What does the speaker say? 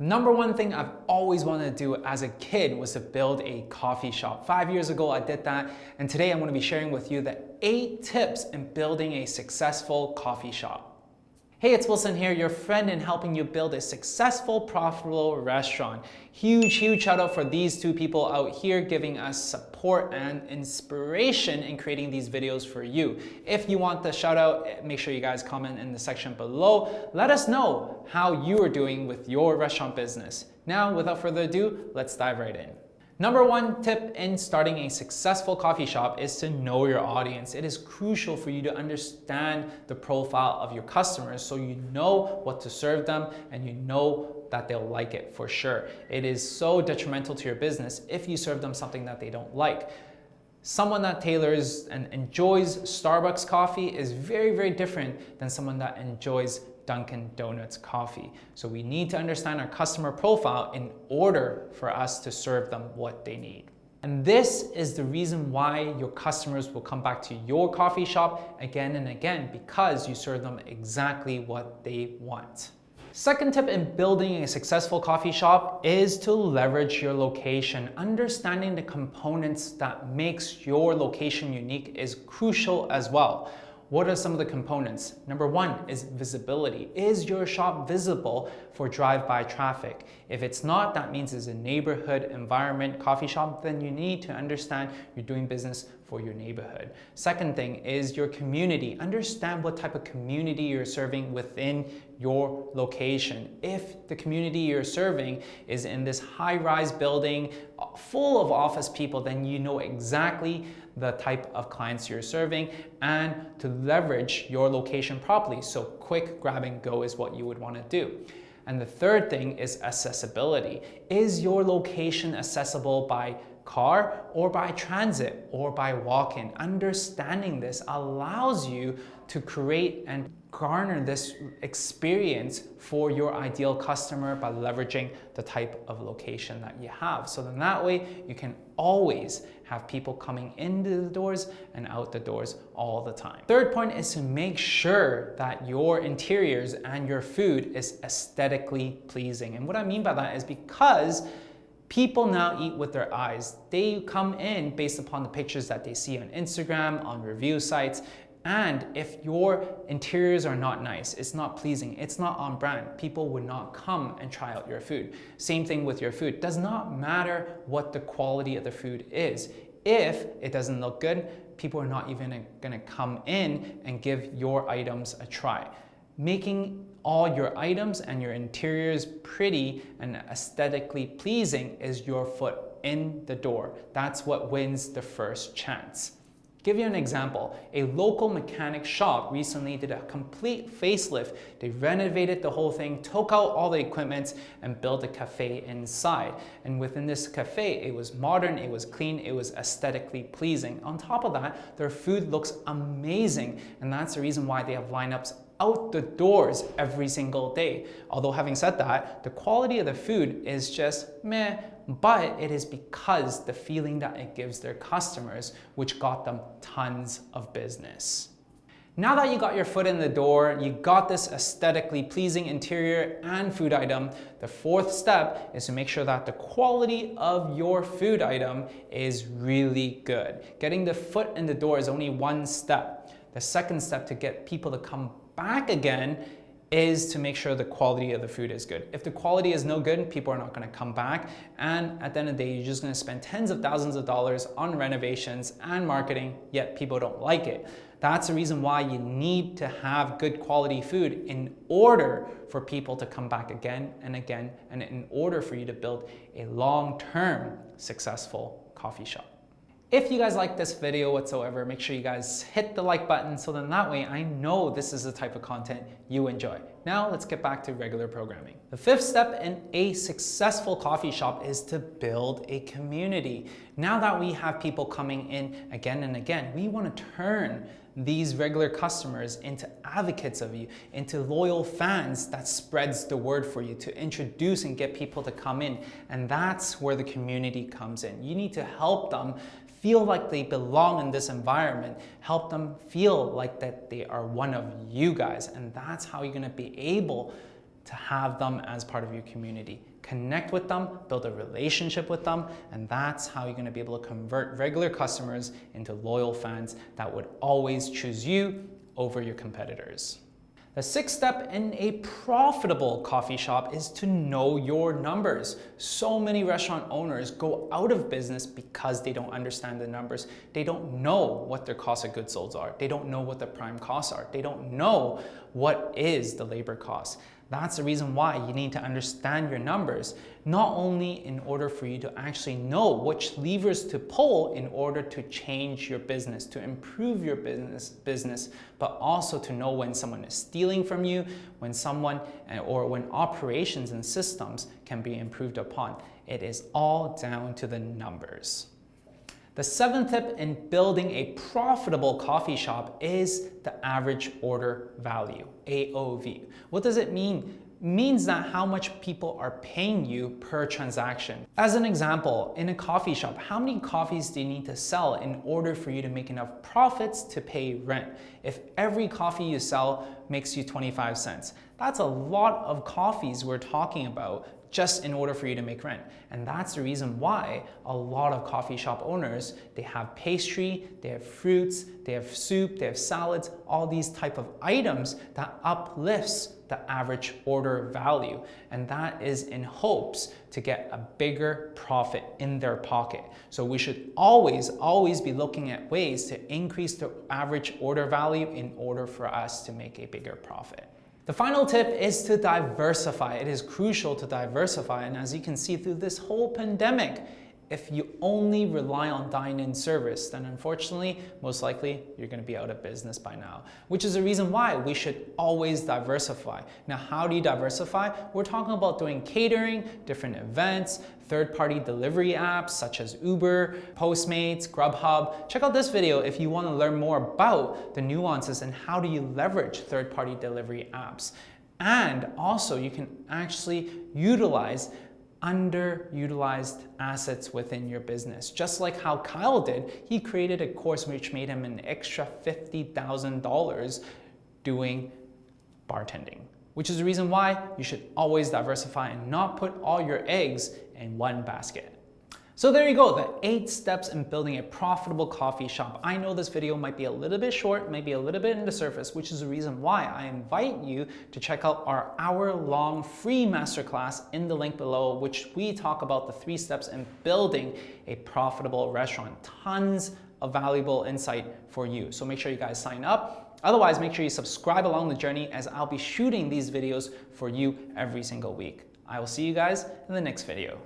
Number one thing I've always wanted to do as a kid was to build a coffee shop. Five years ago, I did that. And today I'm gonna be sharing with you the eight tips in building a successful coffee shop. Hey, it's Wilson here, your friend in helping you build a successful, profitable restaurant. Huge, huge shout out for these two people out here giving us support and inspiration in creating these videos for you. If you want the shout out, eh, make sure you guys comment in the section below. Let us know how you are doing with your restaurant business. Now, without further ado, let's dive right in. Number one tip in starting a successful coffee shop is to know your audience. It is crucial for you to understand the profile of your customers so you know what to serve them and you know that they'll like it for sure. It is so detrimental to your business if you serve them something that they don't like. Someone that tailors and enjoys Starbucks coffee is very, very different than someone that enjoys Dunkin' Donuts coffee. So we need to understand our customer profile in order for us to serve them what they need. And this is the reason why your customers will come back to your coffee shop again and again because you serve them exactly what they want. Second tip in building a successful coffee shop is to leverage your location. Understanding the components that makes your location unique is crucial as well. What are some of the components? Number one is visibility. Is your shop visible for drive-by traffic? If it's not, that means it's a neighborhood environment coffee shop, then you need to understand you're doing business for your neighborhood. Second thing is your community. Understand what type of community you're serving within your location. If the community you're serving is in this high-rise building uh, full of office people, then you know exactly the type of clients you're serving and to leverage your location properly. So quick grab and go is what you would want to do. And the third thing is accessibility. Is your location accessible by car or by transit or by walk-in? Understanding this allows you to create and garner this experience for your ideal customer by leveraging the type of location that you have. So then that way you can always have people coming into the doors and out the doors all the time. Third point is to make sure that your interiors and your food is aesthetically pleasing. And what I mean by that is because People now eat with their eyes. They come in based upon the pictures that they see on Instagram, on review sites, and if your interiors are not nice, it's not pleasing, it's not on brand, people would not come and try out your food. Same thing with your food. Does not matter what the quality of the food is. If it doesn't look good, people are not even gonna come in and give your items a try. Making all your items and your interiors pretty and aesthetically pleasing is your foot in the door. That's what wins the first chance. Give you an example, a local mechanic shop recently did a complete facelift. They renovated the whole thing, took out all the equipment and built a cafe inside. And within this cafe, it was modern, it was clean, it was aesthetically pleasing. On top of that, their food looks amazing. And that's the reason why they have lineups out the doors every single day. Although having said that, the quality of the food is just meh, but it is because the feeling that it gives their customers, which got them tons of business. Now that you got your foot in the door, you got this aesthetically pleasing interior and food item, the fourth step is to make sure that the quality of your food item is really good. Getting the foot in the door is only one step. The second step to get people to come back again is to make sure the quality of the food is good. If the quality is no good, people are not gonna come back. And at the end of the day, you're just gonna spend tens of thousands of dollars on renovations and marketing, yet people don't like it. That's the reason why you need to have good quality food in order for people to come back again and again, and in order for you to build a long-term successful coffee shop. If you guys like this video whatsoever, make sure you guys hit the like button so then that way I know this is the type of content you enjoy. Now let's get back to regular programming. The fifth step in a successful coffee shop is to build a community. Now that we have people coming in again and again, we want to turn these regular customers into advocates of you, into loyal fans that spreads the word for you, to introduce and get people to come in. And that's where the community comes in. You need to help them feel like they belong in this environment, help them feel like that they are one of you guys. And that's how you're gonna be able to have them as part of your community. Connect with them, build a relationship with them, and that's how you're gonna be able to convert regular customers into loyal fans that would always choose you over your competitors. The sixth step in a profitable coffee shop is to know your numbers. So many restaurant owners go out of business because they don't understand the numbers. They don't know what their cost of goods sold are. They don't know what the prime costs are. They don't know what is the labor cost. That's the reason why you need to understand your numbers, not only in order for you to actually know which levers to pull in order to change your business, to improve your business, business, but also to know when someone is stealing from you, when someone eh, or when operations and systems can be improved upon. It is all down to the numbers. The seventh tip in building a profitable coffee shop is the average order value, AOV. What does it mean? means that how much people are paying you per transaction. As an example, in a coffee shop, how many coffees do you need to sell in order for you to make enough profits to pay rent? If every coffee you sell makes you 25 cents, that's a lot of coffees we're talking about just in order for you to make rent. And that's the reason why a lot of coffee shop owners, they have pastry, they have fruits, they have soup, they have salads, all these type of items that uplifts the average order value. And that is in hopes to get a bigger profit in their pocket. So we should always, always be looking at ways to increase the average order value in order for us to make a bigger profit. The final tip is to diversify. It is crucial to diversify. And as you can see through this whole pandemic, if you only rely on dine-in service, then unfortunately, most likely, you're gonna be out of business by now, which is the reason why we should always diversify. Now, how do you diversify? We're talking about doing catering, different events, third-party delivery apps such as Uber, Postmates, Grubhub. Check out this video if you wanna learn more about the nuances and how do you leverage third-party delivery apps. And also, you can actually utilize underutilized assets within your business. Just like how Kyle did, he created a course which made him an extra $50,000 doing bartending, which is the reason why you should always diversify and not put all your eggs in one basket. So there you go, the eight steps in building a profitable coffee shop. I know this video might be a little bit short, maybe a little bit in the surface, which is the reason why I invite you to check out our hour-long free masterclass in the link below, which we talk about the three steps in building a profitable restaurant. Tons of valuable insight for you. So make sure you guys sign up. Otherwise, make sure you subscribe along the journey as I'll be shooting these videos for you every single week. I will see you guys in the next video.